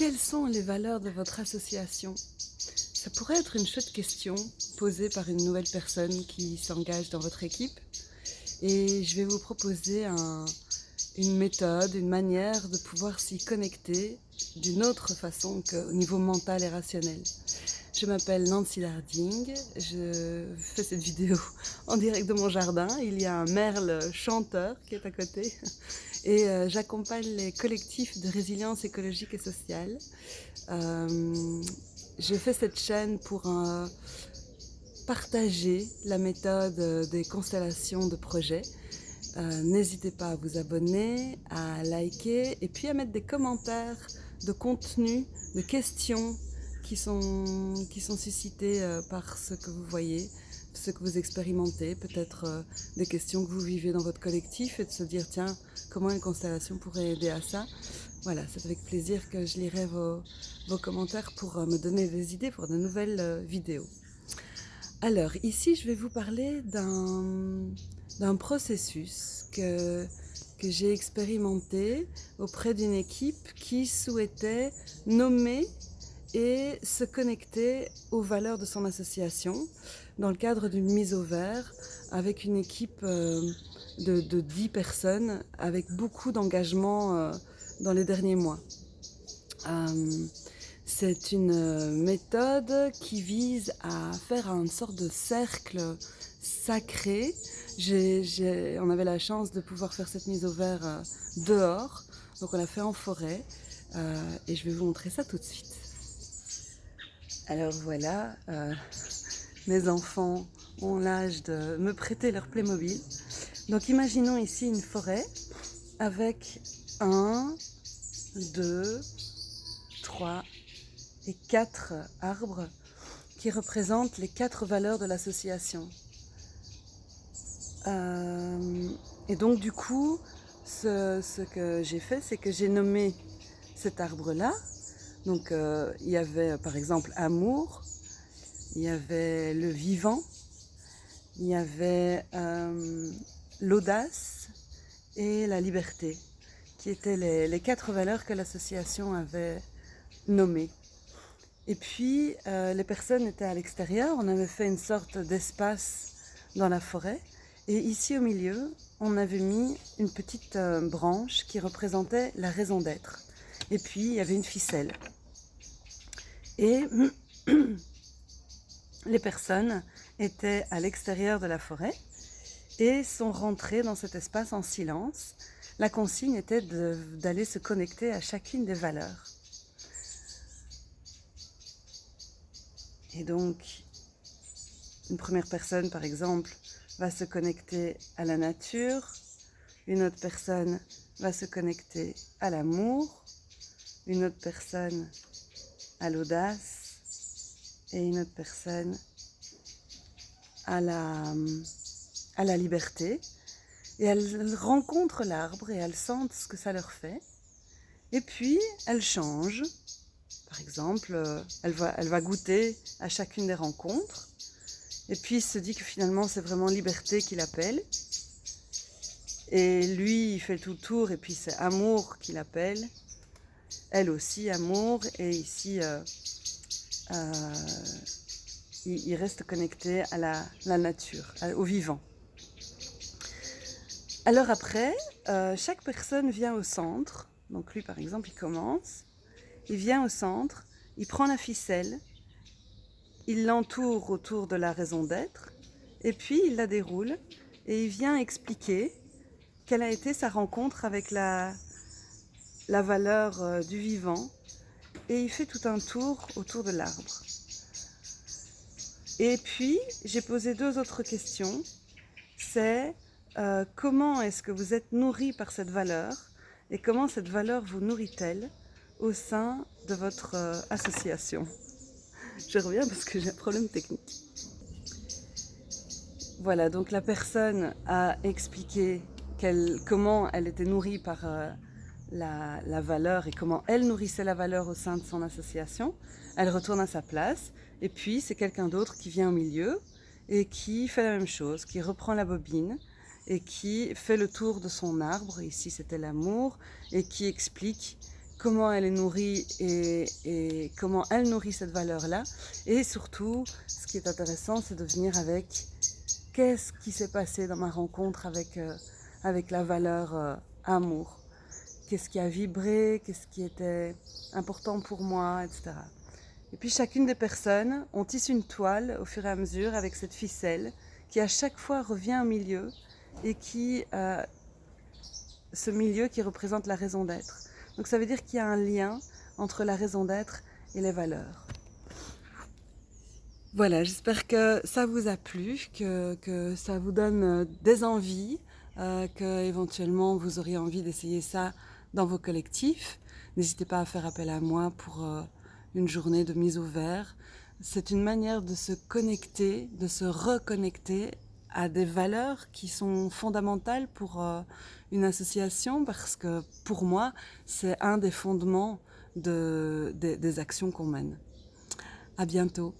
Quelles sont les valeurs de votre association? Ça pourrait être une chouette question posée par une nouvelle personne qui s'engage dans votre équipe. Et je vais vous proposer un, une méthode, une manière de pouvoir s'y connecter d'une autre façon qu'au niveau mental et rationnel. Je m'appelle Nancy Larding, je fais cette vidéo en direct de mon jardin. Il y a un merle chanteur qui est à côté et euh, j'accompagne les collectifs de résilience écologique et sociale. Euh, je fais cette chaîne pour euh, partager la méthode des constellations de projets. N'hésitez pas à vous abonner, à liker et puis à mettre des commentaires de contenu, de questions qui sont, qui sont suscités euh, par ce que vous voyez, ce que vous expérimentez, peut-être euh, des questions que vous vivez dans votre collectif et de se dire tiens, comment une constellation pourrait aider à ça? Voilà, c'est avec plaisir que je lirai vos, vos commentaires pour euh, me donner des idées pour de nouvelles vidéos. Alors, ici, je vais vous parler d'un processus que, que j'ai expérimenté auprès d'une équipe qui souhaitait nommer et se connecter aux valeurs de son association dans le cadre d'une mise au vert avec une équipe euh, de, de 10 personnes avec beaucoup d'engagement euh, dans les derniers mois. Euh, c'est une méthode qui vise à faire une sorte de cercle sacré. on avait la chance de pouvoir faire cette mise au vert dehors, donc on l'a fait en forêt et je vais vous montrer ça tout de suite. Alors voilà, euh, mes enfants ont l'âge de me prêter leur Playmobil. Donc imaginons ici une forêt avec un, deux, trois et quatre arbres qui représentent les quatre valeurs de l'association. Euh, et donc du coup, ce que j'ai fait, c'est que j'ai nommé cet arbre-là donc euh, il y avait par exemple amour, il y avait le vivant, il y avait euh, l'audace et la liberté, qui étaient les, quatre valeurs que l'association avait nommées. Et puis euh, les personnes étaient à l'extérieur, on avait fait une sorte d'espace dans la forêt, et ici au milieu, on avait mis une petite branche qui représentait la raison d'être. Et puis, il y avait une ficelle. Et les personnes étaient à l'extérieur de la forêt et sont rentrées dans cet espace en silence. La consigne était d'aller se connecter à chacune des valeurs. Et donc, une première personne, par exemple, va se connecter à la nature, une autre personne va se connecter à l'amour, une autre personne à l'audace et une autre personne à la, à la liberté. Et elles rencontrent l'arbre et elles sentent ce que ça leur fait. Et puis, elles changent. Par exemple, elle va, elle va goûter à chacune des rencontres. Et puis, il se dit que finalement, c'est vraiment liberté qui l'appelle. Et lui, il fait tout le tour, et puis c'est amour qui l'appelle. Elle aussi, amour. Et ici, euh, euh, il, reste connecté à la, nature, au vivant. Alors après, euh, chaque personne vient au centre. Donc lui, par exemple, il commence. Il vient au centre, il prend la ficelle, il l'entoure autour de la raison d'être, et puis il la déroule, et il vient expliquer quelle a été sa rencontre avec la, la valeur euh, du vivant et il fait tout un tour autour de l'arbre. Et puis, j'ai posé deux autres questions. C'est euh, comment est-ce que vous êtes nourri par cette valeur et comment cette valeur vous nourrit-elle au sein de votre euh, association? Je reviens parce que j'ai un problème technique. Voilà, donc la personne a expliqué comment elle était nourrie par la, valeur et comment elle nourrissait la valeur au sein de son association. Elle retourne à sa place et puis c'est quelqu'un d'autre qui vient au milieu et qui fait la même chose, qui reprend la bobine et qui fait le tour de son arbre, ici c'était l'amour, et qui explique comment elle est nourrie et, comment elle nourrit cette valeur-là. Et surtout, ce qui est intéressant, c'est de venir avec qu'est-ce qui s'est passé dans ma rencontre avec, euh, avec la valeur euh, amour. Qu'est-ce qui a vibré, qu'est-ce qui était important pour moi, etc. Et puis chacune des personnes, on tisse une toile au fur et à mesure avec cette ficelle qui à chaque fois revient au milieu et qui, euh, ce milieu qui représente la raison d'être. Donc ça veut dire qu'il y a un lien entre la raison d'être et les valeurs. Voilà, j'espère que ça vous a plu, que, que ça vous donne euh, des envies, euh, que éventuellement vous auriez envie d'essayer ça dans vos collectifs. N'hésitez pas à faire appel à moi pour euh, une journée de mise au vert. C'est une manière de se connecter, de se reconnecter à des valeurs qui sont fondamentales pour euh, une association parce que pour moi, c'est un des fondements de, des, des actions qu'on mène. À bientôt.